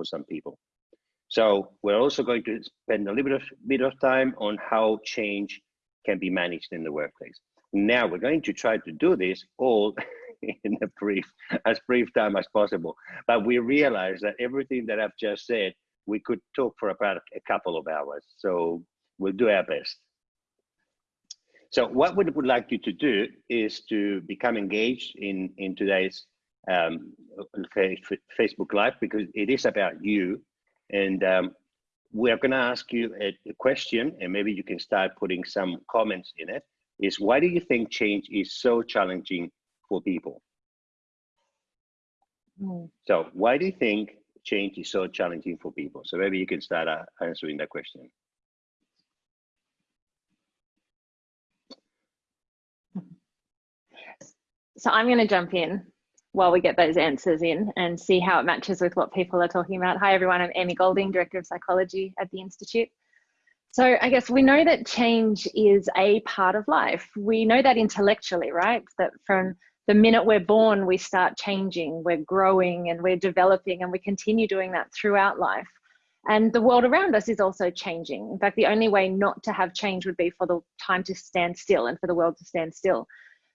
for some people. So we're also going to spend a little bit of, bit of time on how change can be managed in the workplace. Now we're going to try to do this all in a brief, as brief time as possible. But we realize that everything that I've just said, we could talk for about a couple of hours. So we'll do our best. So what we would like you to do is to become engaged in, in today's um, Facebook Live because it is about you. And um, we're going to ask you a, a, question, and maybe you can start putting some comments in it. Is why do you think change is so challenging for people? Mm. So, why do you think change is so challenging for people? So, maybe you can start uh, answering that question. So I'm going to jump in while we get those answers in and see how it matches with what people are talking about. Hi, everyone. I'm Amy Golding, Director of Psychology at the Institute. So I guess we know that change is a part of life. We know that intellectually, right? That from the minute we're born, we start changing, we're growing and we're developing and we continue doing that throughout life. And the world around us is also changing. In fact, the only way not to have change would be for the time to stand still and for the world to stand still.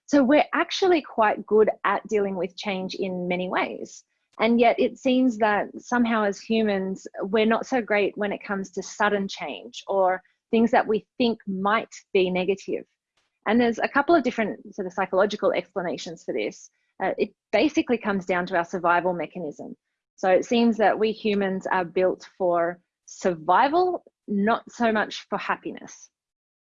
So we're actually quite good at dealing with change in many ways. And yet it seems that somehow as humans, we're not so great when it comes to sudden change or things that we think might be negative. And there's a couple of different sort of psychological explanations for this. Uh, it basically comes down to our survival mechanism. So it seems that we humans are built for survival, not so much for happiness.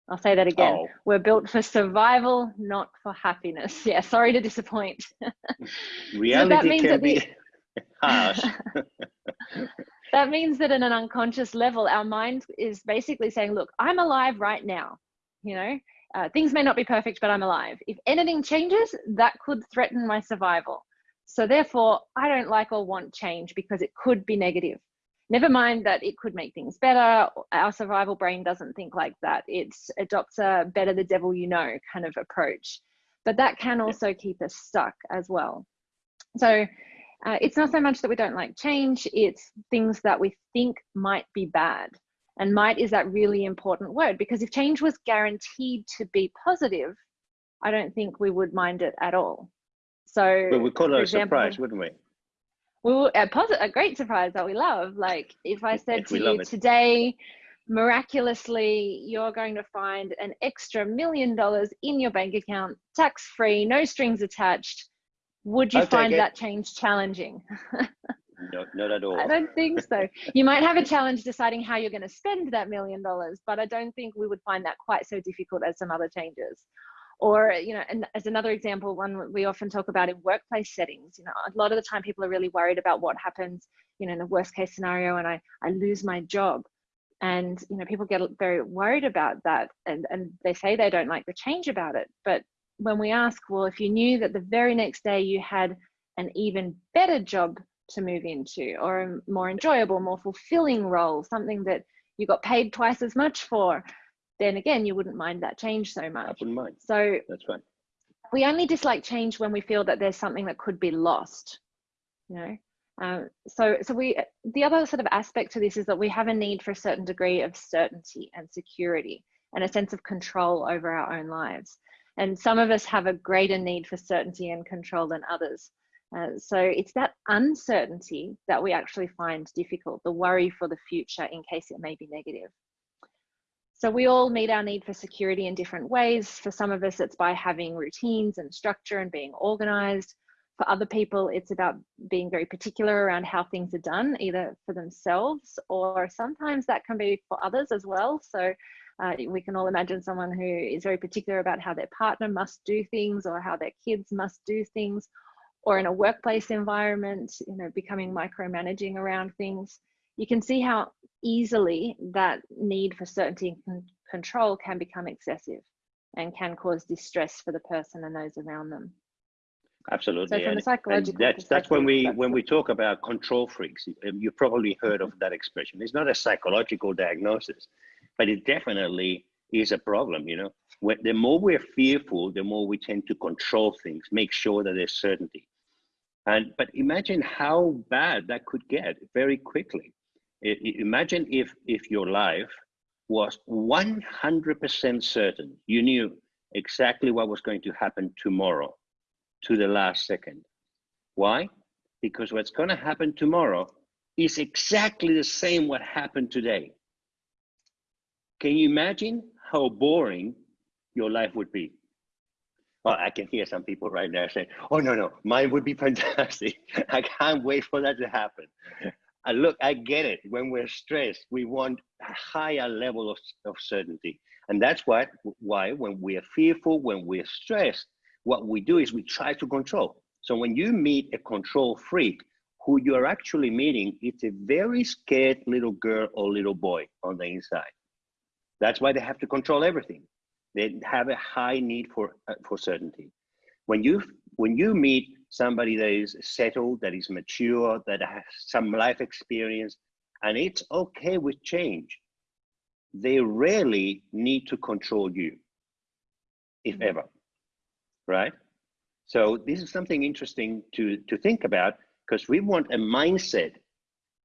I'll say that again. Oh. We're built for survival, not for happiness. Yeah, sorry to disappoint. Reality so that means can that be harsh. that means that at an unconscious level, our mind is basically saying, look, I'm alive right now. You know, uh, things may not be perfect, but I'm alive. If anything changes, that could threaten my survival. So therefore, I don't like or want change because it could be negative. Never mind that it could make things better. Our survival brain doesn't think like that. It adopts a better the devil you know kind of approach. But that can also keep us stuck as well. So uh, it's not so much that we don't like change, it's things that we think might be bad. And might is that really important word because if change was guaranteed to be positive, I don't think we would mind it at all. So, but we call it a example, surprise, wouldn't we? Well, a, positive, a great surprise that we love. Like if I said to you today, miraculously, you're going to find an extra million dollars in your bank account, tax free, no strings attached. Would you find that change challenging? no, not at all. I don't think so. You might have a challenge deciding how you're going to spend that million dollars, but I don't think we would find that quite so difficult as some other changes or you know and as another example one we often talk about in workplace settings you know a lot of the time people are really worried about what happens you know in the worst case scenario and i i lose my job. And you know people get very worried about that and and they say they don't like the change about it. But when we ask well if you knew that the very next day you had an even better job to move into or a more enjoyable more fulfilling role something that you got paid twice as much for then again, you wouldn't mind that change so much. I wouldn't mind. So that's fine. We only dislike change when we feel that there's something that could be lost, you know. Um, so, so we the other sort of aspect to this is that we have a need for a certain degree of certainty and security and a sense of control over our own lives. And some of us have a greater need for certainty and control than others. Uh, so it's that uncertainty that we actually find difficult, the worry for the future in case it may be negative. So we all meet our need for security in different ways. For some of us, it's by having routines and structure and being organized. For other people, it's about being very particular around how things are done, either for themselves or sometimes that can be for others as well. So uh, we can all imagine someone who is very particular about how their partner must do things or how their kids must do things, or in a workplace environment, you know, becoming micromanaging around things you can see how easily that need for certainty and control can become excessive and can cause distress for the person and those around them. Absolutely. So from a psychological and that's that's when we that's when we talk about control freaks. Um, you've probably heard of that expression. It's not a psychological diagnosis, but it definitely is a problem. You know, when, the more we're fearful, the more we tend to control things, make sure that there's certainty. And but imagine how bad that could get very quickly. Imagine if if your life was 100% certain, you knew exactly what was going to happen tomorrow to the last second. Why? Because what's going to happen tomorrow is exactly the same what happened today. Can you imagine how boring your life would be? Well, I can hear some people right now saying, oh, no, no, mine would be fantastic. I can't wait for that to happen. And look, I get it. When we're stressed, we want a higher level of, of certainty. And that's what, why when we are fearful, when we're stressed, what we do is we try to control. So when you meet a control freak, who you are actually meeting, it's a very scared little girl or little boy on the inside. That's why they have to control everything. They have a high need for, uh, for certainty. When you, when you meet somebody that is settled, that is mature, that has some life experience, and it's okay with change, they rarely need to control you, if mm-hmm. ever, right? So this is something interesting to, to think about because we want a mindset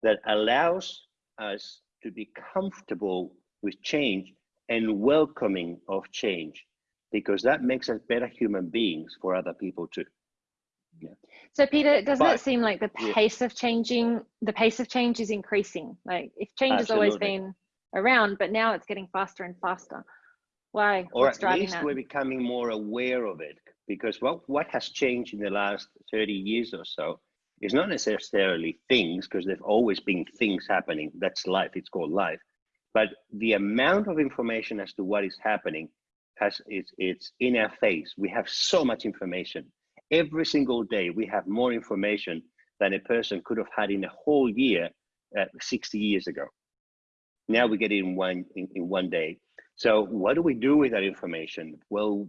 that allows us to be comfortable with change and welcoming of change because that makes us better human beings for other people too. Yeah. So Peter, doesn't but, it seem like the pace yeah. of changing, the pace of change is increasing? Like if change Absolutely. has always been around, but now it's getting faster and faster. Why? Or What's at least that? we're becoming more aware of it because what, what has changed in the last 30 years or so is not necessarily things because there've always been things happening. That's life, it's called life. But the amount of information as to what is happening has it's, it's in our face. We have so much information. Every single day we have more information than a person could have had in a whole year uh, 60 years ago. Now we get it in one in, in one day. So what do we do with that information? Well,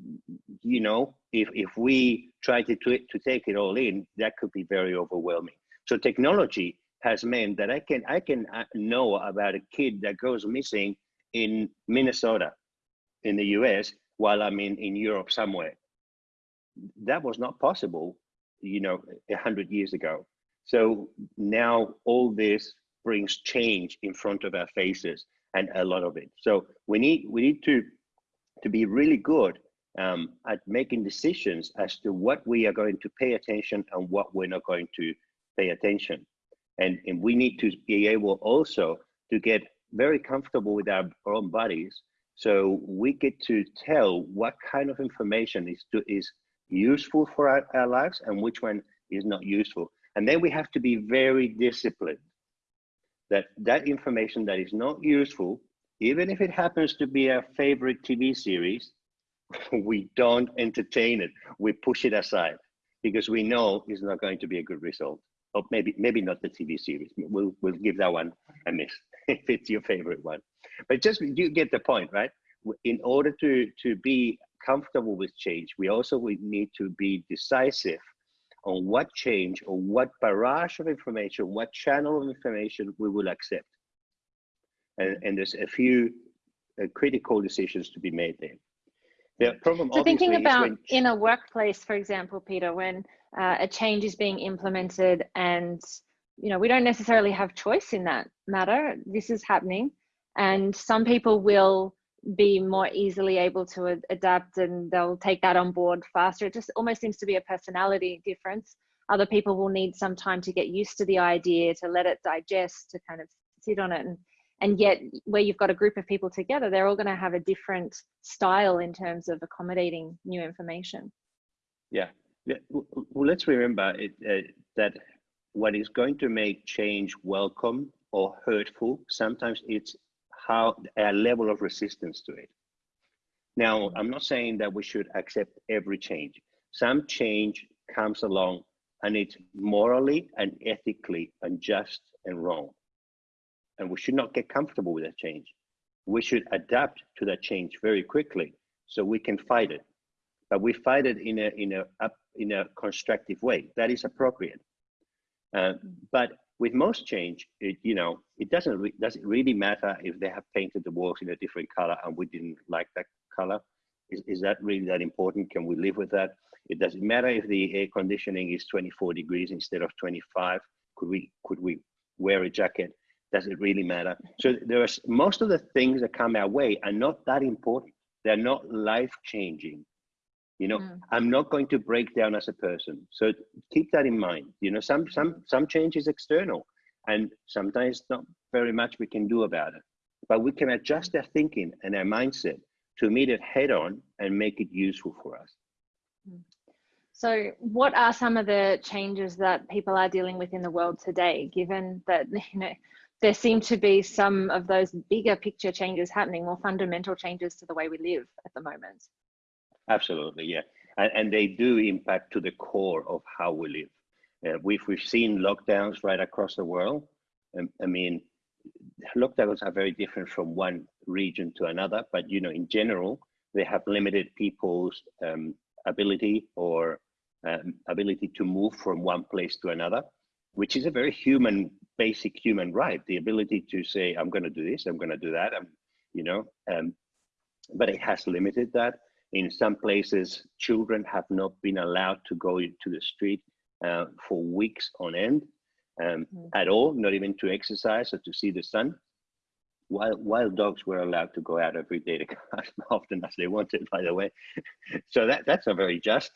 you know, if, if we try to, to, to take it all in, that could be very overwhelming. So technology has meant that I can, I can uh, know about a kid that goes missing in Minnesota in the US while I'm in, in Europe somewhere. That was not possible, you know, a hundred years ago. So now all this brings change in front of our faces and a lot of it. So we need we need to to be really good um, at making decisions as to what we are going to pay attention and what we're not going to pay attention. And, and we need to be able also to get very comfortable with our own bodies so we get to tell what kind of information is, to, is useful for our, our lives and which one is not useful. And then we have to be very disciplined that that information that is not useful, even if it happens to be a favorite TV series, we don't entertain it. We push it aside because we know it's not going to be a good result. Or maybe maybe not the TV series. We'll we'll give that one a miss if it's your favorite one. But just you get the point, right? In order to to be comfortable with change, we also we need to be decisive on what change or what barrage of information, what channel of information we will accept. And, and there's a few uh, critical decisions to be made there. The problem so thinking about when... in a workplace, for example, Peter, when uh, a change is being implemented and you know we don't necessarily have choice in that matter. This is happening, and some people will be more easily able to adapt and they'll take that on board faster. It just almost seems to be a personality difference. Other people will need some time to get used to the idea, to let it digest, to kind of sit on it. And, and yet, where you've got a group of people together, they're all going to have a different style in terms of accommodating new information. Yeah. yeah. Well, let's remember it, uh, that what is going to make change welcome or hurtful, sometimes it's how a level of resistance to it. Now, I'm not saying that we should accept every change. Some change comes along and it's morally and ethically unjust and wrong. And we should not get comfortable with that change. We should adapt to that change very quickly so we can fight it. But we fight it in a in a in a constructive way. That is appropriate. Uh, but with most change, it, you know, it doesn't re does it really matter if they have painted the walls in a different color and we didn't like that color. is, is that really that important? Can we live with that? It doesn't matter if the air conditioning is 24 degrees instead of 25. Could we could we wear a jacket? Does it really matter? So there are most of the things that come our way are not that important. They're not life changing. You know, mm. I'm not going to break down as a person. So keep that in mind. You know, some some some change is external, and sometimes not very much we can do about it. But we can adjust our thinking and our mindset to meet it head on and make it useful for us. Mm. So, what are some of the changes that people are dealing with in the world today, given that you know there seem to be some of those bigger picture changes happening, more fundamental changes to the way we live at the moment? Absolutely, yeah, and, and they do impact to the core of how we live. Uh, we've we've seen lockdowns right across the world. Um, I mean, lockdowns are very different from one region to another, but you know, in general, they have limited people's um, ability or um, ability to move from one place to another, which is a very human, basic human right. The ability to say, "I'm going to do this, I'm going to do that," I'm, you know, um, but it has limited that. In some places, children have not been allowed to go to the street uh, for weeks on end um, mm. at all, not even to exercise or to see the sun. Wild, wild dogs were allowed to go out every day to as often as they wanted, by the way. so that that's not very just.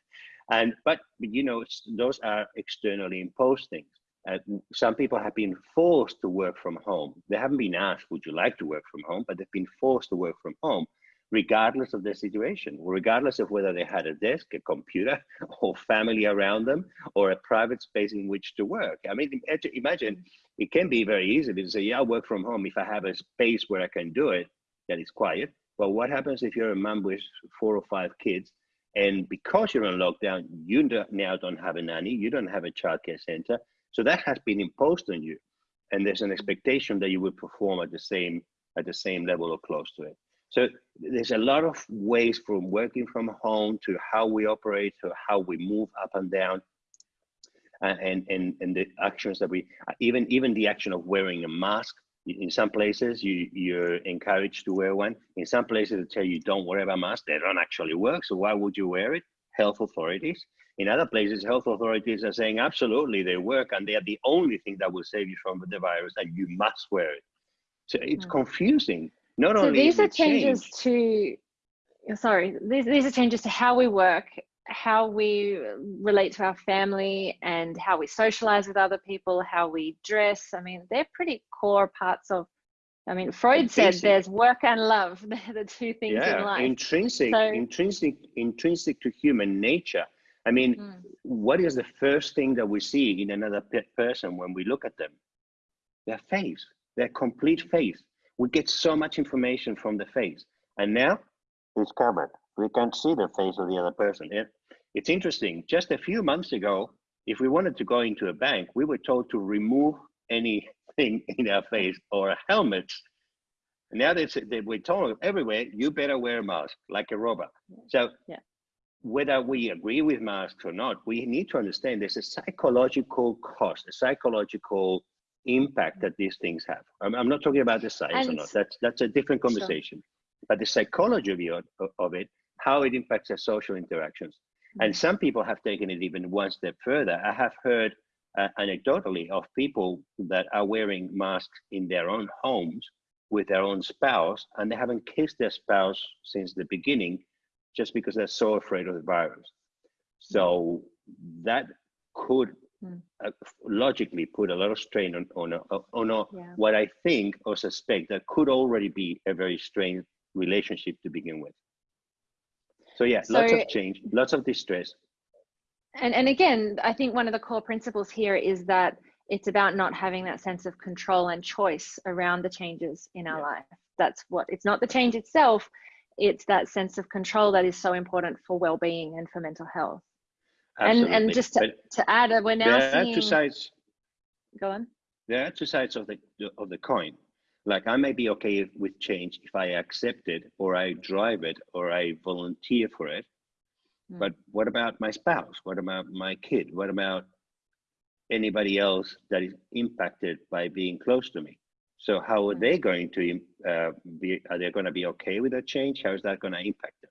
and but you know those are externally imposed things. Uh, some people have been forced to work from home. They haven't been asked, "Would you like to work from home?" But they've been forced to work from home regardless of their situation, regardless of whether they had a desk, a computer, or family around them, or a private space in which to work. I mean, imagine it can be very easy to say, yeah, I'll work from home if I have a space where I can do it that is quiet. But what happens if you're a mom with four or five kids and because you're on lockdown, you now don't have a nanny, you don't have a childcare center. So that has been imposed on you. And there's an expectation that you will perform at the same at the same level or close to it. So there's a lot of ways from working from home to how we operate to how we move up and down. Uh, and, and, and the actions that we, even, even the action of wearing a mask, in some places you, you're encouraged to wear one. In some places they tell you don't wear a mask, they don't actually work. So why would you wear it? Health authorities. In other places, health authorities are saying absolutely they work and they are the only thing that will save you from the virus and you must wear it. So it's mm. confusing not so only these are changes change, to sorry these, these are changes to how we work how we relate to our family and how we socialize with other people how we dress. I mean they're pretty core parts of i mean freud said there's work and love. They're the two things yeah, in life. intrinsic so, intrinsic intrinsic to human nature. I mean mm. what is the first thing that we see in another person when we look at them? Their face their complete face we get so much information from the face. And now it's covered. We can't see the face of the other person. It, it's interesting. Just a few months ago, if we wanted to go into a bank, we were told to remove anything in our face or helmets. Now they, they we're told everywhere, you better wear a mask like a robot. So yeah. whether we agree with masks or not, we need to understand there's a psychological cost, a psychological impact that these things have. I'm, I'm not talking about the science and, or not. That's that's a different conversation. Sure. But the psychology of, of it, how it impacts our social interactions. Mm-hmm. And some people have taken it even one step further. I have heard uh, anecdotally of people that are wearing masks in their own homes with their own spouse, and they haven't kissed their spouse since the beginning, just because they're so afraid of the virus. So that could mm. uh, logically put a lot of strain on on, a, on a, yeah. what I think or suspect that could already be a very strained relationship to begin with. So yeah, so, lots of change, lots of distress. And and again, I think one of the core principles here is that it's about not having that sense of control and choice around the changes in our yeah. life. That's what it's not the change itself, it's that sense of control that is so important for well-being and for mental health. Absolutely. And and just to, to add, we're now there seeing. Are two sides. Go on. There are two sides of the of the coin. Like I may be okay with change if I accept it, or I drive it, or I volunteer for it. Mm. But what about my spouse? What about my kid? What about anybody else that is impacted by being close to me? So how are Mm. they going to uh, be? Are they going to be okay with that change? How is that going to impact them?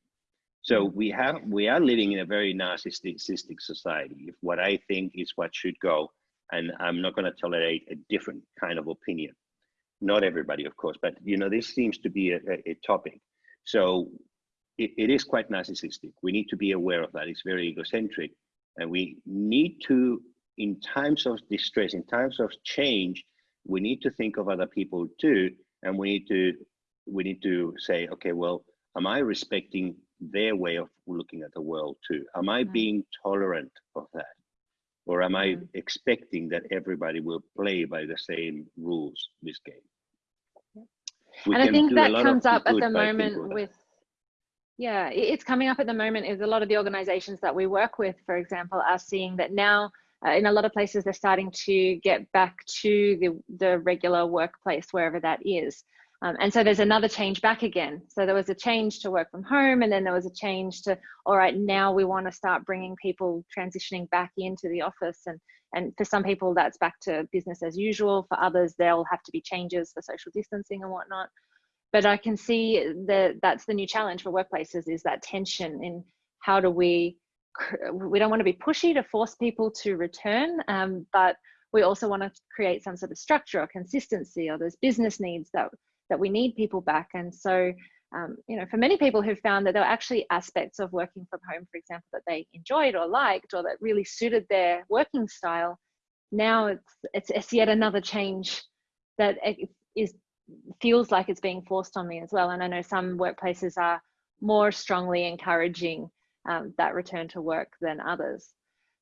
So Mm. we have we are living in a very narcissistic society. If what I think is what should go, and I'm not going to tolerate a different kind of opinion. Not everybody, of course, but you know this seems to be a, a, a topic. So it, it is quite narcissistic. We need to be aware of that. It's very egocentric, and we need to, in times of distress, in times of change, we need to think of other people too, and we need to we need to say, okay, well, am I respecting their way of looking at the world too? Am I being tolerant of that? Or am I expecting that everybody will play by the same rules this game? We and I think that comes up at the moment with yeah it's coming up at the moment is a lot of the organizations that we work with for example are seeing that now uh, in a lot of places they're starting to get back to the, the regular workplace wherever that is um, and so there's another change back again. So there was a change to work from home and then there was a change to all right now we want to start bringing people transitioning back into the office. And and for some people that's back to business as usual. For others there'll have to be changes for social distancing and whatnot. But i can see that that's the new challenge for workplaces is that tension in how do we we don't want to be pushy to force people to return um, but we also want to create some sort of structure or consistency or there's business needs that that we need people back. And so um, you know for many people who found that there were actually aspects of working from home for example that they enjoyed or liked or that really suited their working style now it's it's, it's yet another change that it is feels like it's being forced on me as well. And i know some workplaces are more strongly encouraging um, that return to work than others.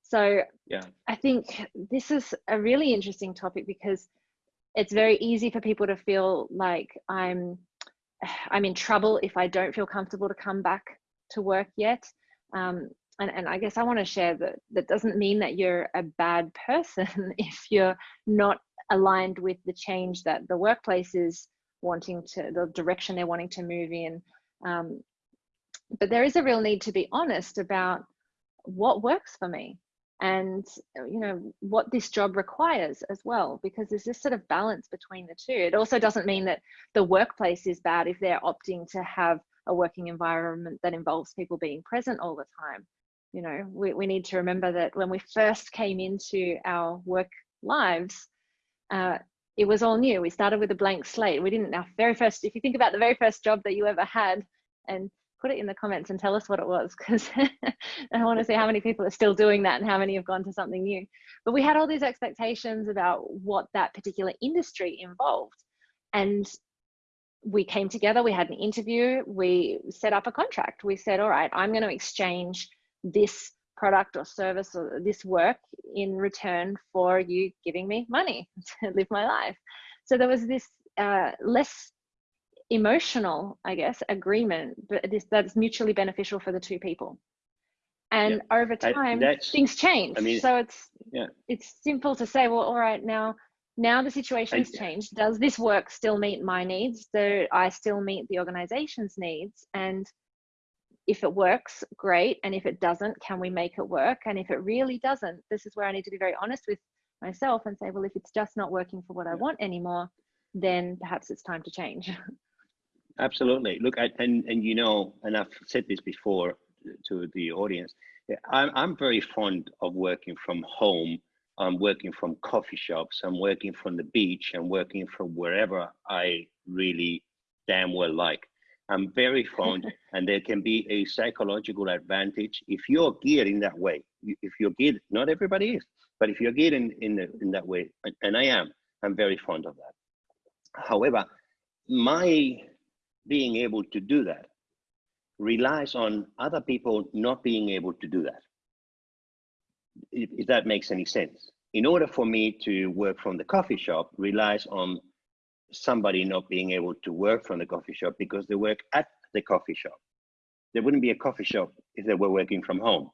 So Yeah. i think this is a really interesting topic because it's very easy for people to feel like i'm i'm in trouble if i don't feel comfortable to come back to work yet. Um, and, and i guess i want to share that that doesn't mean that you're a bad person if you're not aligned with the change that the workplace is wanting to the direction they're wanting to move in. Um, but there is a real need to be honest about what works for me and uh, you know what this job requires as well because there's this sort of balance between the two. It also doesn't mean that the workplace is bad if they're opting to have a working environment that involves people being present all the time. You know we, we need to remember that when we first came into our work lives uh, it was all new. We started with a blank slate. We didn't our very first if you think about the very first job that you ever had and put it in the comments and tell us what it was because I want to see how many people are still doing that and how many have gone to something new. But we had all these expectations about what that particular industry involved. And we came together, we had an interview, we set up a contract. We said, all right, I'm going to exchange this product or service or this work in return for you giving me money to live my life. So there was this uh, less emotional, I guess, agreement, but this that's mutually beneficial for the two people. And over time, that's- things change. I mean, so it's yeah. it's simple to say, well, all right, now now the situation I- has changed. Does this work still meet my needs? Do I still meet the organization's needs? And if it works, great. And if it doesn't, can we make it work? And if it really doesn't, this is where I need to be very honest with myself and say, well, if it's just not working for what I want anymore, then perhaps it's time to change. Absolutely. Look, I, and and you know, and I've said this before to the audience. I'm I'm very fond of working from home. I'm working from coffee shops. I'm working from the beach. I'm working from wherever I really damn well like. I'm very fond, and there can be a psychological advantage if you're geared in that way. If you're geared, not everybody is, but if you're geared in in, the, in that way, and- and I am, I'm very fond of that. However, my being able to do that relies on other people not being able to do that. If, if that makes any sense. In order for me to work from the coffee shop relies on somebody not being able to work from the coffee shop because they work at the coffee shop. There wouldn't be a coffee shop if they were working from home.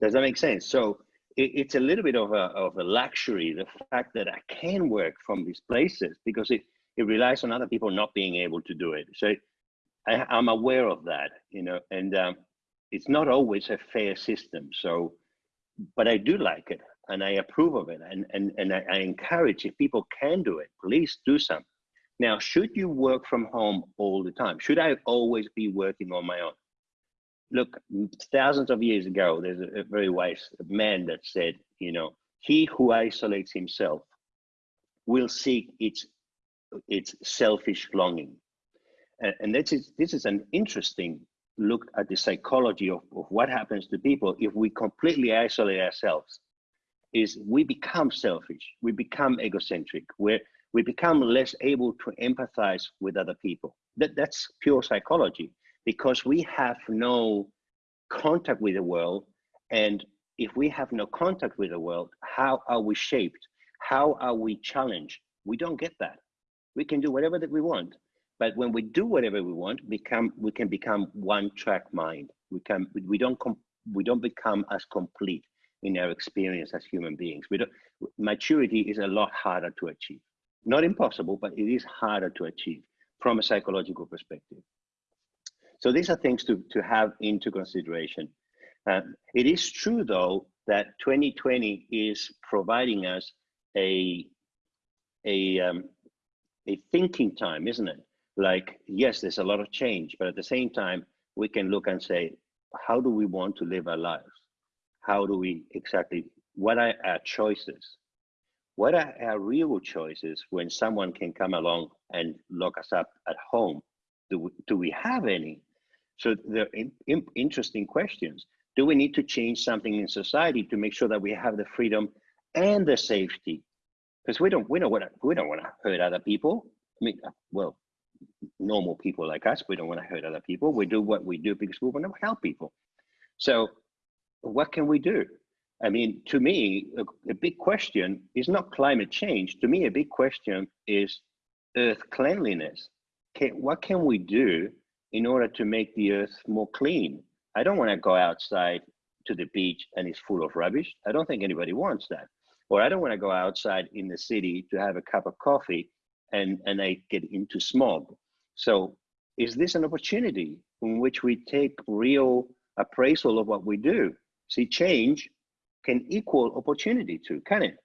Does that make sense? So it, it's a little bit of a, of a luxury, the fact that I can work from these places because it, it relies on other people not being able to do it. So I, I'm aware of that, you know, and um, it's not always a fair system. So, but I do like it and I approve of it, and and and I, I encourage if people can do it, please do some. Now, should you work from home all the time? Should I always be working on my own? Look, thousands of years ago, there's a, a very wise man that said, you know, he who isolates himself will seek its its selfish longing. And, and this is this is an interesting look at the psychology of, of what happens to people if we completely isolate ourselves is we become selfish we become egocentric we we become less able to empathize with other people. That, that's pure psychology because we have no contact with the world and if we have no contact with the world how are we shaped? How are we challenged? We don't get that. We can do whatever that we want but when we do whatever we want, become we can become one-track mind. We can we don't we don't become as complete in our experience as human beings. We don't, maturity is a lot harder to achieve. Not impossible, but it is harder to achieve from a psychological perspective. So these are things to, to have into consideration. Uh, it is true, though, that 2020 is providing us a, a, um, a thinking time, isn't it? Like yes there's a lot of change but at the same time we can look and say how do we want to live our lives? How do we exactly what are our choices? What are our real choices when someone can come along and lock us up at home? Do we, do we have any? So they're in, in, interesting questions. Do we need to change something in society to make sure that we have the freedom and the safety? Because we don't we don't want to we don't want to hurt other people. I mean uh, well normal people like us. We don't want to hurt other people. We do what we do because we want to help people. So, what can we do? I mean, to me, a, a big question is not climate change. To me, a big question is earth cleanliness. Can, what can we do in order to make the earth more clean? I don't want to go outside to the beach and it's full of rubbish. I don't think anybody wants that. Or I don't want to go outside in the city to have a cup of coffee and, and I get into smog. So is this an opportunity in which we take real appraisal of what we do? See, change can equal opportunity to, can it?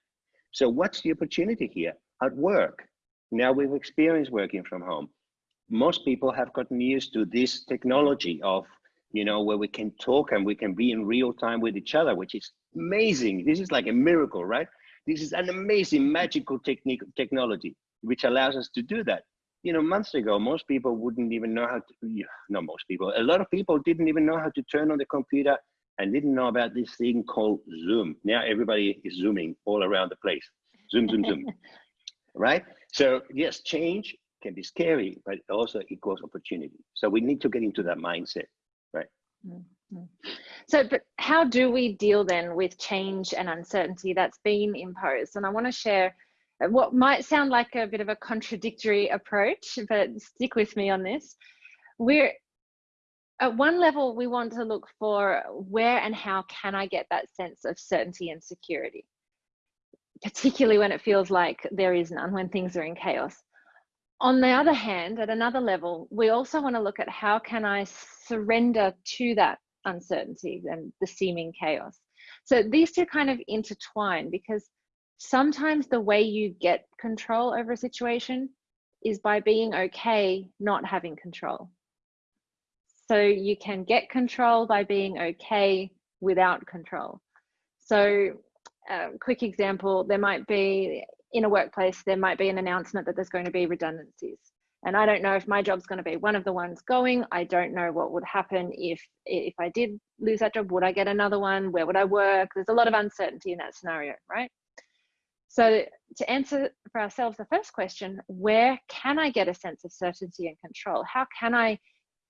So what's the opportunity here? At work. Now we've experienced working from home. Most people have gotten used to this technology of, you know, where we can talk and we can be in real time with each other, which is amazing. This is like a miracle, right? This is an amazing magical technique technology which allows us to do that. You know, months ago, most people wouldn't even know how to, not most people, a lot of people didn't even know how to turn on the computer and didn't know about this thing called Zoom. Now everybody is Zooming all around the place. Zoom, zoom, zoom. right? So yes, change can be scary, but also equals opportunity. So we need to get into that mindset, right? Mm -hmm. So, but how do we deal then with change and uncertainty that's been imposed? And I want to share Uh, what might sound like a bit of a contradictory approach, but stick with me on this. We're at one level, we want to look for where and how can I get that sense of certainty and security, particularly when it feels like there is none, when things are in chaos. On the other hand, at another level, we also want to look at how can I surrender to that uncertainty and the seeming chaos. So these two kind of intertwine because sometimes the way you get control over a situation is by being okay not having control. So you can get control by being okay without control. So a quick example, there might be in a workplace, there might be an announcement that there's going to be redundancies. And I don't know if my job's going to be one of the ones going. I don't know what would happen if if I did lose that job. Would I get another one? Where would I work? There's a lot of uncertainty in that scenario, right? So to answer for ourselves the first question, where can I get a sense of certainty and control? How can I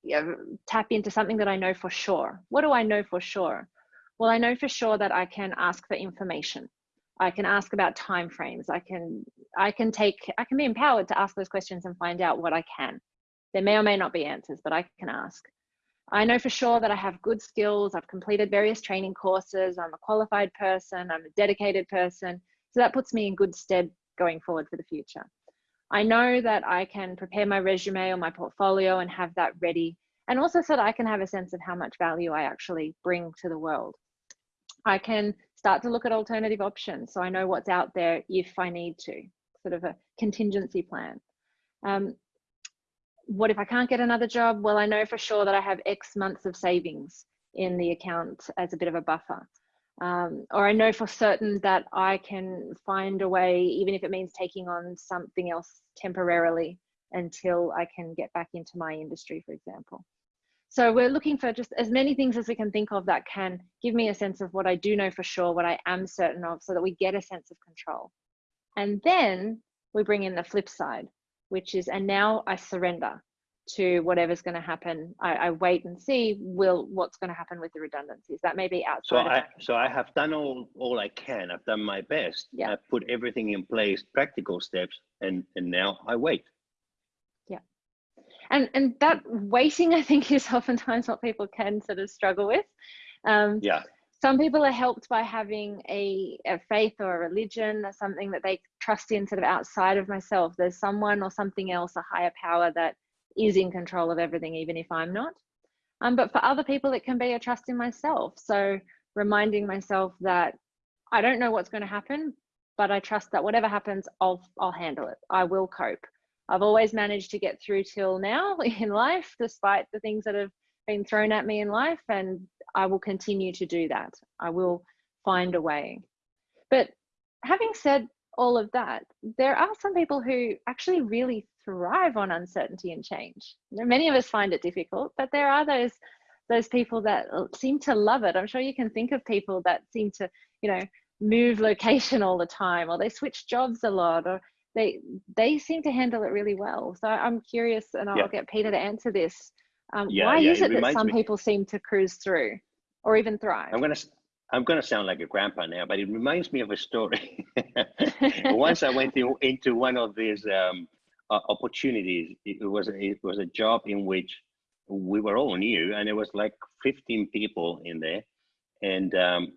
you know, tap into something that I know for sure? What do I know for sure? Well, I know for sure that I can ask for information. I can ask about timeframes. I can I can take I can be empowered to ask those questions and find out what I can. There may or may not be answers, but I can ask. I know for sure that I have good skills. I've completed various training courses. I'm a qualified person. I'm a dedicated person. So that puts me in good stead going forward for the future. I know that I can prepare my resume or my portfolio and have that ready, and also so that I can have a sense of how much value I actually bring to the world. I can start to look at alternative options so I know what's out there if I need to, sort of a contingency plan. Um, what if I can't get another job? Well, I know for sure that I have X months of savings in the account as a bit of a buffer. Um, or I know for certain that I can find a way, even if it means taking on something else temporarily until I can get back into my industry, for example. So we're looking for just as many things as we can think of that can give me a sense of what I do know for sure, what I am certain of, so that we get a sense of control. And then we bring in the flip side, which is, and now I surrender to whatever's going to happen. I, I, wait and see will what's going to happen with the redundancies. That may be outside. So I so I have done all all I can. I've done my best. Yeah. I've put everything in place, practical steps, and and now I wait. Yeah. And and that waiting, I think, is oftentimes what people can sort of struggle with. Um, yeah. Some people are helped by having a, a faith or a religion or something that they trust in sort of outside of myself. There's someone or something else, a higher power that is in control of everything, even if I'm not. Um, but for other people, it can be a trust in myself. So reminding myself that I don't know what's going to happen, but I trust that whatever happens, I'll I'll handle it. I will cope. I've always managed to get through till now in life, despite the things that have been thrown at me in life, and I will continue to do that. I will find a way. But having said all of that, there are some people who actually really thrive on uncertainty and change. Many of us find it difficult, but there are those those people that seem to love it. I'm sure you can think of people that seem to, you know, move location all the time, or they switch jobs a lot, or they they seem to handle it really well. So I'm curious, and I'll yeah. get Peter to answer this. Um, yeah, why yeah, is it, it that some me. people seem to cruise through, or even thrive? I'm gonna I'm going to sound like a grandpa now, but it reminds me of a story. Once I went to, into one of these um, uh, opportunities. It was it was a job in which we were all new, and it was like 15 people in there. And um,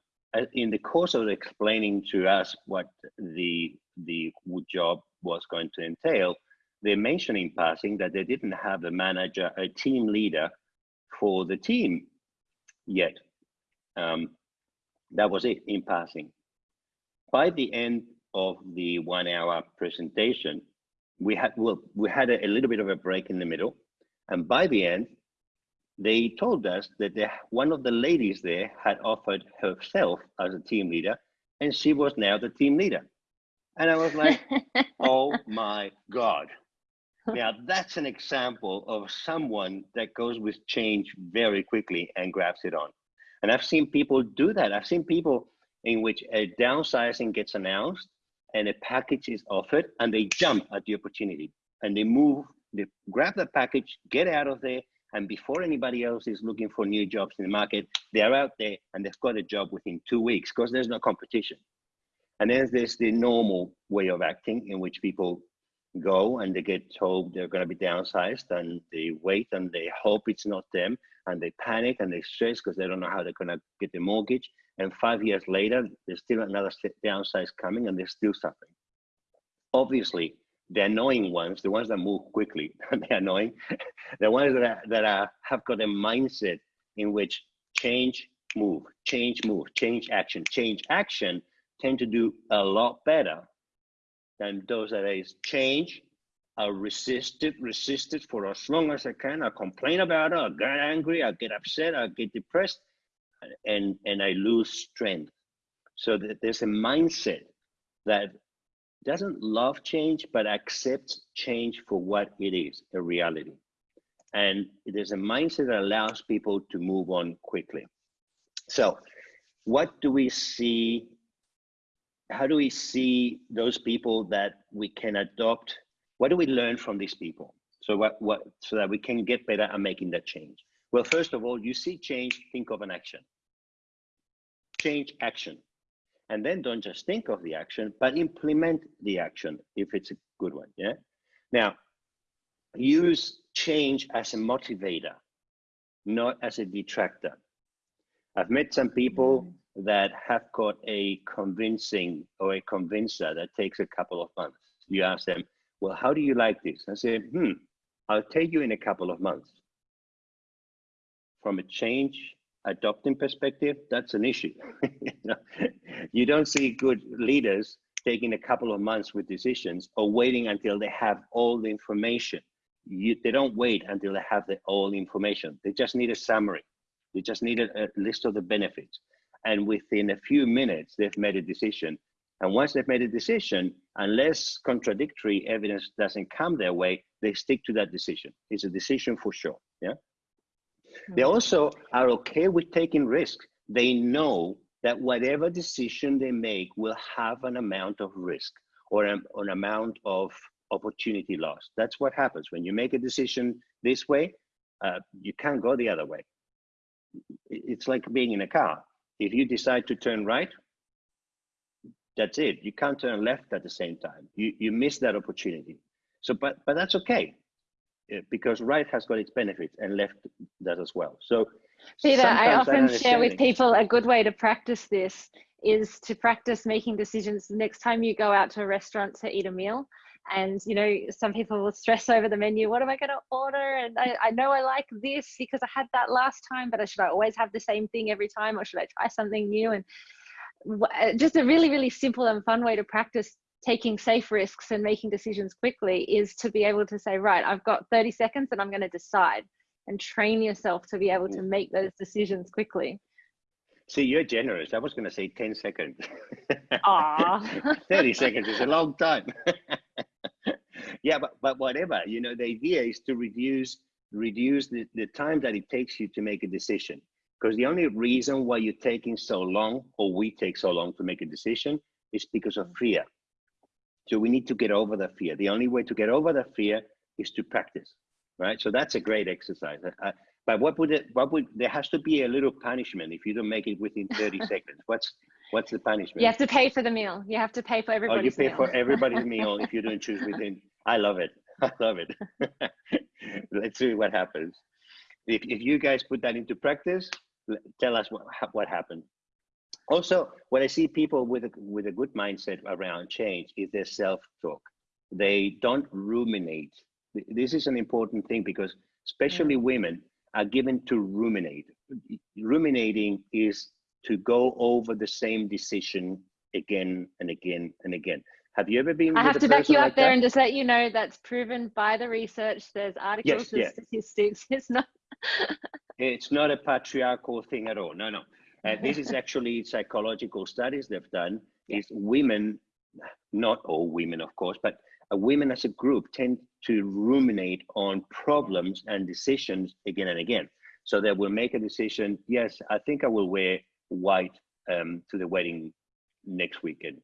in the course of explaining to us what the the job was going to entail, they mentioned in passing that they didn't have a manager, a team leader for the team yet. Um, that was it in passing. By the end of the one hour presentation, we had well, we had a, a, little bit of a break in the middle, and by the end, they told us that the, one of the ladies there had offered herself as a team leader, and she was now the team leader. And I was like, oh my god! Now that's an example of someone that goes with change very quickly and grabs it on. And I've seen people do that. I've seen people in which a downsizing gets announced and a package is offered and they jump at the opportunity and they move, they grab the package, get out of there, and before anybody else is looking for new jobs in the market, they're out there and they've got a job within two weeks because there's no competition. And then there's the normal way of acting in which people go and they get told they're going to be downsized and they wait and they hope it's not them and they panic and they stress because they don't know how they're going to get the mortgage and five years later, there's still another downsize coming and they're still suffering. Obviously, the annoying ones, the ones that move quickly, they're annoying. the ones that, are, that are, have got a mindset in which change, move, change, move, change, action, change, action tend to do a lot better than those that is change, I'll resist it, resist it for as long as I can. I complain about it, I get angry, I get upset, I get depressed, and and I lose strength. So that there's a mindset that doesn't love change but accepts change for what it is, a reality. And there's a mindset that allows people to move on quickly. So what do we see? How do we see those people that we can adopt? What do we learn from these people? So what, what so that we can get better at making that change? Well, first of all, you see change, think of an action. Change action. And then don't just think of the action, but implement the action if it's a good one. Yeah. Now, use change as a motivator, not as a detractor. I've met some people mm. that have got a convincing or a convincer that takes a couple of months. You ask them, well, how do you like this? I say, hmm, I'll tell you in a couple of months from a change adopting perspective, that's an issue. you don't see good leaders taking a couple of months with decisions or waiting until they have all the information. You, they don't wait until they have the all the information. They just need a summary. They just need a, a list of the benefits. And within a few minutes, they've made a decision. And once they've made a decision, unless contradictory evidence doesn't come their way, they stick to that decision. It's a decision for sure. Yeah. They hmm. also are okay with taking risks. They know that whatever decision they make will have an amount of risk or an, an amount of opportunity loss. That's what happens when you make a decision this way. Uh, you can't go the other way. It's like being in a car. If you decide to turn right, that's it. You can't turn left at the same time. You you miss that opportunity. So, but but that's okay, uh, because right has got its benefits and left does as well. So, Peter, I often share with people a good way to practice this is to practice making decisions the next time you go out to a restaurant to eat a meal and you know some people will stress over the menu what am i going to order and I, I know i like this because i had that last time but should i always have the same thing every time or should i try something new and Uh, just a really really simple and fun way to practice taking safe risks and making decisions quickly is to be able to say right i've got 30 seconds and i'm going to decide and train yourself to be able to make those decisions quickly See, you're generous. I was going to say 10 seconds. Aww. 30 seconds is a long time. yeah, but, but whatever, you know, the idea is to reduce reduce the, the time that it takes you to make a decision. Because the only reason why you're taking so long or we take so long to make a decision is because of mm. fear. So we need to get over the fear. The only way to get over the fear is to practice, right? So that's a great exercise. I, but what would it, what would, there has to be a little punishment if you don't make it within 30 seconds. What's, what's the punishment? You have to pay for the meal. You have to pay for everybody's Oh, you pay meal. for everybody's meal if you don't choose within, I love it. I love it. Let's see what happens. If, if you guys put that into practice, tell us what, what happened. Also, what I see people with a, with a good mindset around change is their self-talk. They don't ruminate. This is an important thing because especially mm. women, are given to ruminate. Ruminating is to go over the same decision again and again and again. Have you ever been? I have to back you up like there that? and just let you know that's proven by the research. There's articles, yes, statistics. It's not. it's not a patriarchal thing at all. No, no. Uh, this is actually psychological studies they've done. Is women, not all women, of course, but uh, women as a group tend to ruminate on problems and decisions again and again. So they will make a decision. Yes, I think I will wear white um, to the wedding next weekend.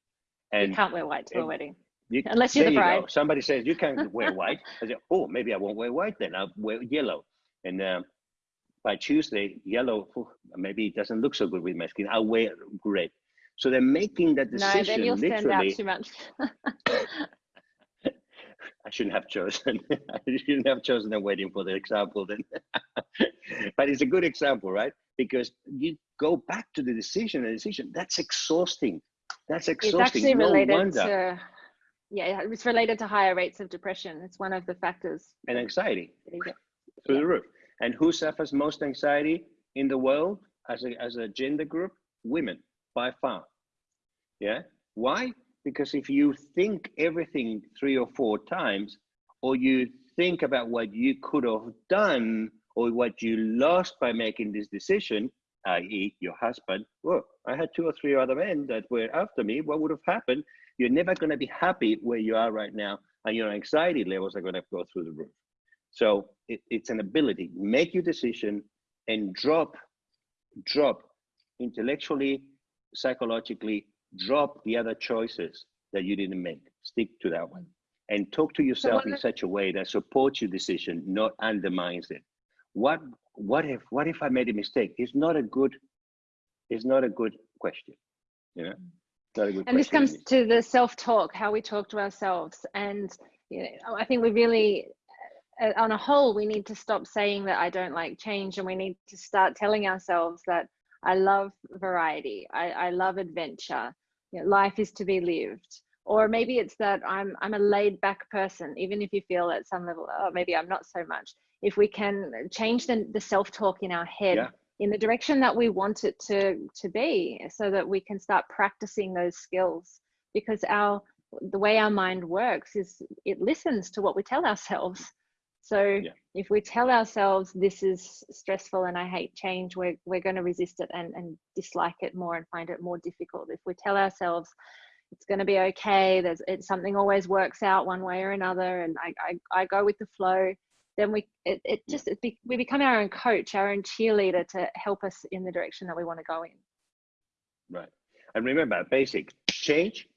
And you can't wear white to a wedding. You, Unless you're the bride. You Somebody says you can't wear white. I say, oh, maybe I won't wear white then. I'll wear yellow. And uh, by Tuesday, yellow oh, maybe it doesn't look so good with my skin. I'll wear red. So they're making that decision. No, then you'll stand out too much. I shouldn't have chosen. I shouldn't have chosen a wedding for the example then. but it's a good example, right? Because you go back to the decision and decision. That's exhausting. That's exhausting. It's actually no related wonder. to yeah, it's related to higher rates of depression. It's one of the factors. And anxiety through yeah. the roof. And who suffers most anxiety in the world as a as a gender group? Women by far. Yeah. Why? Because if you think everything three or four times, or you think about what you could have done or what you lost by making this decision, i.e., your husband, well, I had two or three other men that were after me. What would have happened? You're never going to be happy where you are right now, and your anxiety levels are going to go through the roof. So it, it's an ability. Make your decision and drop, drop intellectually, psychologically, drop the other choices that you didn't make. Stick to that one. And talk to yourself in such a way that supports your decision, not undermines it. What what if what if I made a mistake? It's not a good it's not a good question. You know? Not a good and this comes to the self-talk, how we talk to ourselves. And you know, I think we really uh, on a whole, we need to stop saying that I don't like change and we need to start telling ourselves that I love variety. I, I love adventure. You know, life is to be lived. Or maybe it's that I'm I'm a laid back person, even if you feel at some level, oh, maybe I'm not so much. If we can change the, the self talk in our head yeah. In the direction that we want it to to be, so that we can start practicing those skills because our the way our mind works is it listens to what we tell ourselves. So yeah. if we tell ourselves this is stressful and I hate change, we're we're going to resist it and, and dislike it more and find it more difficult. If we tell ourselves it's going to be okay, there's it, something always works out one way or another, and I, I, I go with the flow, then we it, it just it be, we become our own coach, our own cheerleader to help us in the direction that we want to go in. Right. And remember, basic change,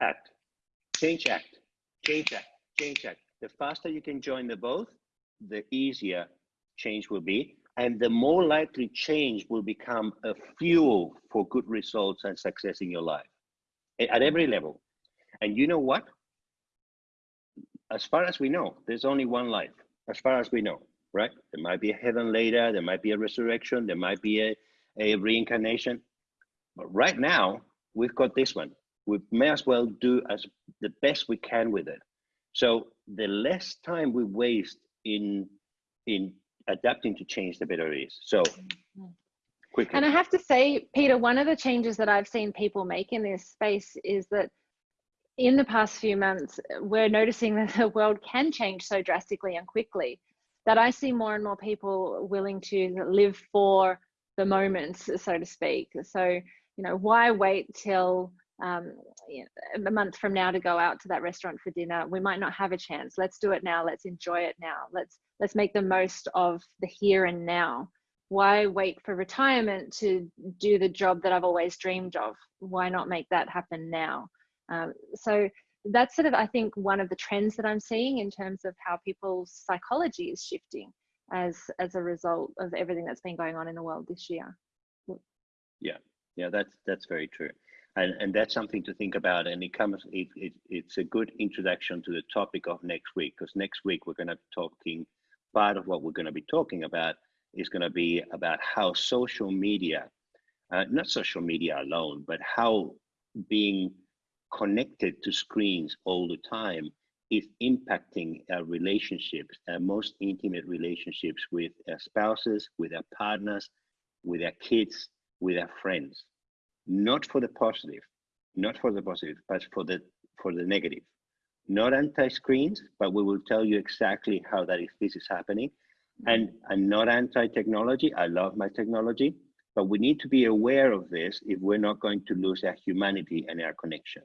act, change, act, change, act, change, act. The faster you can join the both, the easier change will be. And the more likely change will become a fuel for good results and success in your life eh, at every level. And you know what? As far as we know, there's only one life, as far as we know, right? There might be a heaven later, there might be a resurrection, there might be a, a reincarnation. But right now, we've got this one. We may as well do as the best we can with it. So the less time we waste in in adapting to change, the better it is. So quickly. And I have to say, Peter, one of the changes that I've seen people make in this space is that in the past few months, we're noticing that the world can change so drastically and quickly that I see more and more people willing to live for the moment, so to speak. So, you know, why wait till um, you know, a month from now to go out to that restaurant for dinner? We might not have a chance. Let's do it now. Let's enjoy it now. Let's let's make the most of the here and now. Why wait for retirement to do the job that I've always dreamed of? Why not make that happen now? Um, so that's sort of, I think, one of the trends that I'm seeing in terms of how people's psychology is shifting as as a result of everything that's been going on in the world this year. Yeah, yeah, that's that's very true, and and that's something to think about. And it comes, it, it it's a good introduction to the topic of next week because next week we're going to be talking. Part of what we're going to be talking about is going to be about how social media, uh, not social media alone, but how being connected to screens all the time is impacting our relationships, our most intimate relationships with our spouses, with our partners, with our kids, with our friends. Not for the positive, not for the positive, but for the for the negative. Not anti-screens, but we will tell you exactly how that is this is happening. Mm-hmm. And I'm not anti-technology. I love my technology, but we need to be aware of this if we're not going to lose our humanity and our connection.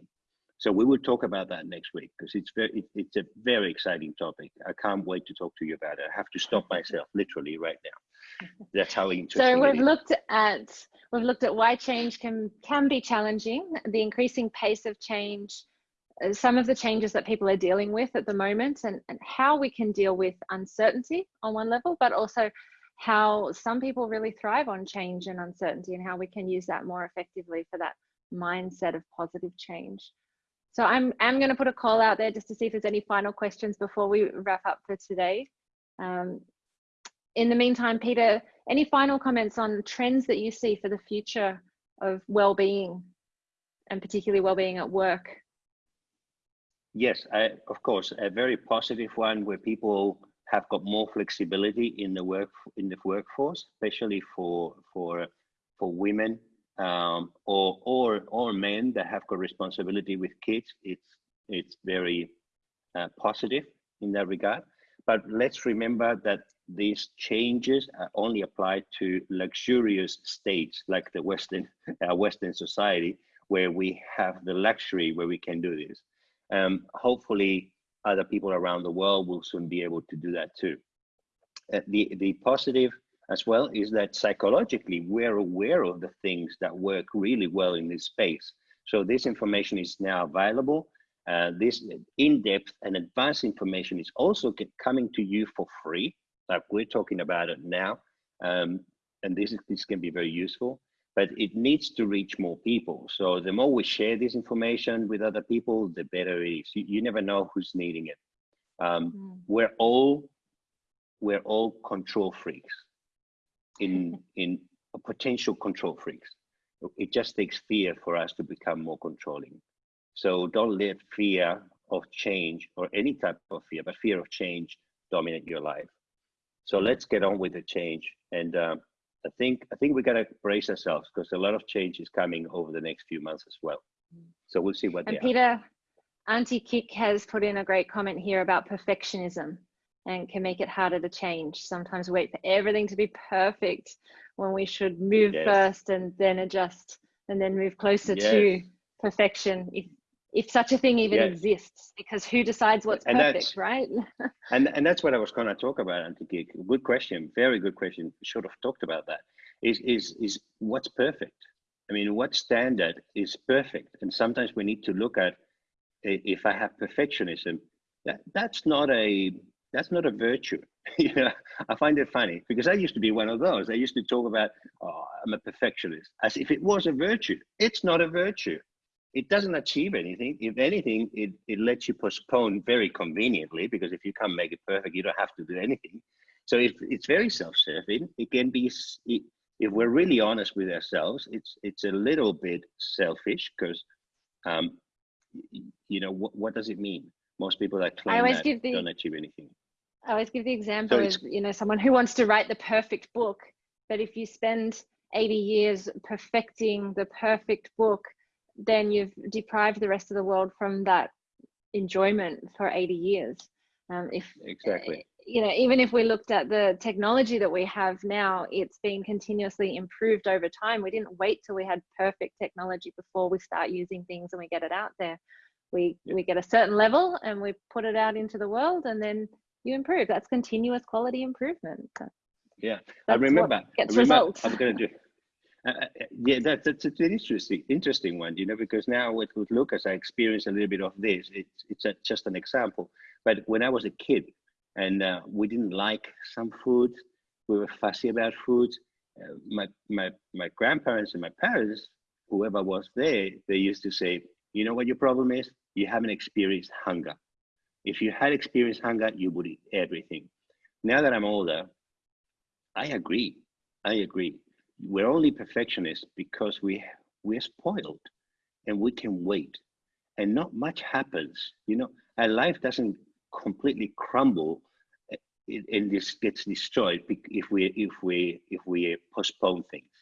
So we will talk about that next week because it's very it's a very exciting topic. I can't wait to talk to you about it. I have to stop myself literally right now. That's how interesting. So we've looked at we've looked at why change can can be challenging, the increasing pace of change, uh, some of the changes that people are dealing with at the moment, and, and how we can deal with uncertainty on one level, but also how some people really thrive on change and uncertainty, and how we can use that more effectively for that mindset of positive change. So I'm, I'm going to put a call out there just to see if there's any final questions before we wrap up for today. Um, in the meantime, Peter, any final comments on trends that you see for the future of well-being and particularly well-being at work? Yes, I, of course, a very positive one where people have got more flexibility in the work in the workforce, especially for for for women um, or or or men that have got responsibility with kids, it's it's very uh, positive in that regard. But let's remember that these changes only apply to luxurious states like the Western uh, Western society, where we have the luxury where we can do this. Um, hopefully, other people around the world will soon be able to do that too. Uh, the the positive as well is that psychologically we're aware of the things that work really well in this space. So this information is now available. Uh, this in-depth and advanced information is also coming to you for free. Like we're talking about it now, um, and this is, this can be very useful. But it needs to reach more people. So the more we share this information with other people, the better it is. You, you never know who's needing it. Um, mm. We're all we're all control freaks in in a potential control freaks. It just takes fear for us to become more controlling. So don't let fear of change or any type of fear, but fear of change dominate your life. So let's get on with the change. And uh, I think I think we gotta brace ourselves because a lot of change is coming over the next few months as well. So we'll see what and Peter, are. Auntie Kick has put in a great comment here about perfectionism and can make it harder to change. Sometimes we wait for everything to be perfect when we should move Yes. first and then adjust and then move closer Yes. to perfection if if such a thing even Yes. exists because who decides what's And perfect right And and that's what I was going to talk about, Antigig. Good question, very good question. Should have talked about that. Is is is what's perfect? I mean, what standard is perfect? And sometimes we need to look at if I have perfectionism. That that's not a that's not a virtue. you know, I find it funny because I used to be one of those. I used to talk about, oh, I'm a perfectionist, as if it was a virtue. It's not a virtue. It doesn't achieve anything. If anything, it, it lets you postpone very conveniently because if you can't make it perfect, you don't have to do anything. So if it's very self-serving, it can be. It, if we're really honest with ourselves, it's it's a little bit selfish because, um, you know, what what does it mean? Most people that claim always that give the- don't achieve anything. I always give the example it's- of you know someone who wants to write the perfect book, but if you spend 80 years perfecting the perfect book, then you've deprived the rest of the world from that enjoyment for 80 years. Um, if Exactly. you know, even if we looked at the technology that we have now, it's been continuously improved over time. We didn't wait till we had perfect technology before we start using things and we get it out there. We Yeah. we get a certain level and we put it out into the world, and then you improve. That's continuous quality improvement. So Yeah, I that's what remember. I remember, results i'm going to do. Uh, uh, yeah, that, that's it's an interesting, interesting one, you know, because now with, with Lucas, I experienced a little bit of this. It's it's a, just an example. But when I was a kid, and uh, we didn't like some food, we were fussy about food. Uh, my my my grandparents and my parents, whoever was there, they used to say, you know what your problem is? You haven't experienced hunger. If you had experienced hunger, you would eat everything. Now that I'm older, I agree. I agree. We're only perfectionists because we we're spoiled and we can wait. And not much happens. You know, our life doesn't completely crumble eh, it- and this gets destroyed if we if we if we postpone things.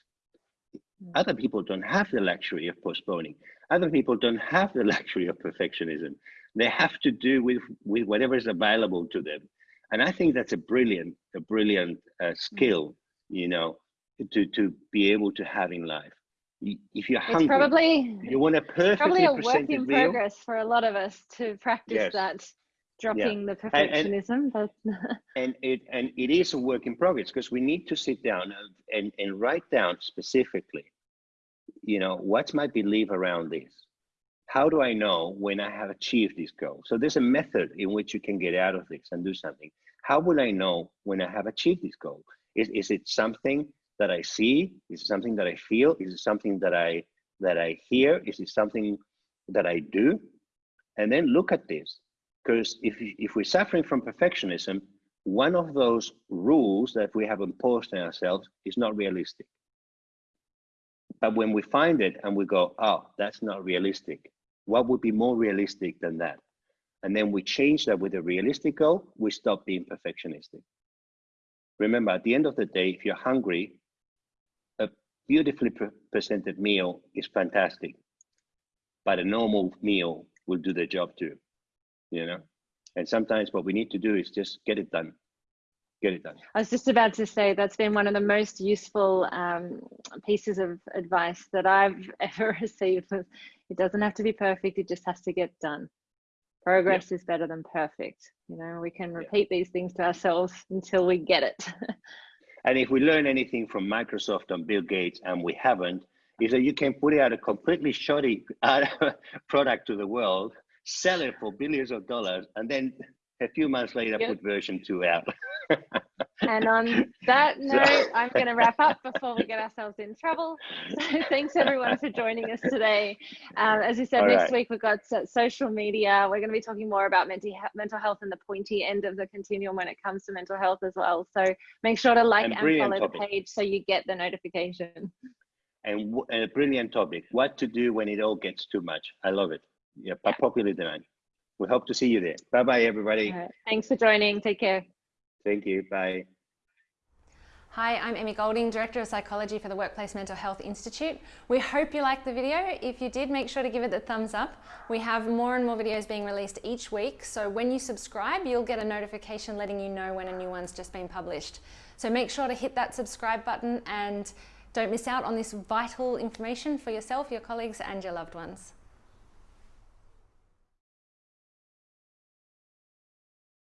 Mm. Other people don't have the luxury of postponing. Other people don't have the luxury of perfectionism. They have to do with with whatever is available to them. And I think that's a brilliant a brilliant uh, skill, you know, to to be able to have in life. If you're It's hungry, probably you want a perfectly probably a work in meal. progress for a lot of us to practice Yes. that dropping the and- perfectionism. but and it and it is a work in progress because we need to sit down and, and and write down specifically you know what's my belief around this? How do i know when i have achieved this goal? So there's a method in which you can get out of this and do something. How will i know when i have achieved this goal? Is, is it something that i see? Is it something that i feel? Is it something that i that i hear? Is it something that i do? And then look at this because if, if we're suffering from perfectionism, one of those rules that we have imposed on ourselves is not realistic. But when we find it and we go, oh, that's not realistic, what would be more realistic than that? And then we change that with a realistic goal, we stop being perfectionistic. Remember, at the end of the day, if you're hungry, a beautifully pre- presented meal is fantastic, but a normal meal will do the job too you know and sometimes what we need to do is just get it done get it done I was just about to say that's been one of the most useful um, pieces of advice that I've ever received. It doesn't have to be perfect; it just has to get done. Progress is better than perfect. You know, we can repeat these things to ourselves until we get it. and if we learn anything from microsoft and bill gates and we haven't is that you can put out a completely shoddy uh, product to the world sell it for billions of dollars and then a few months later Yep. put version 2 out and on that So- note, I'm going to wrap up before we get ourselves in trouble. So thanks everyone for joining us today. Um, as you said, All next right. week we've got social media. We're going to be talking more about mental he- mental health and the pointy end of the continuum when it comes to mental health as well. So make sure to like And and, follow topic. the page so you get the notification. and, and a brilliant topic what to do when it all gets too much i love it yeah, Yeah. popular demand we hope to see you there bye bye everybody All right. Thanks for joining. Take care. thank you bye Hi, I'm Emmy Golding, Director of Psychology for the Workplace Mental Health Institute. We hope you liked the video. If you did, make sure to give it the thumbs up. We have more and more videos being released each week, so when you subscribe, you'll get a notification letting you know when a new one's just been published. So make sure to hit that subscribe button and don't miss out on this vital information for yourself, your colleagues and your loved ones.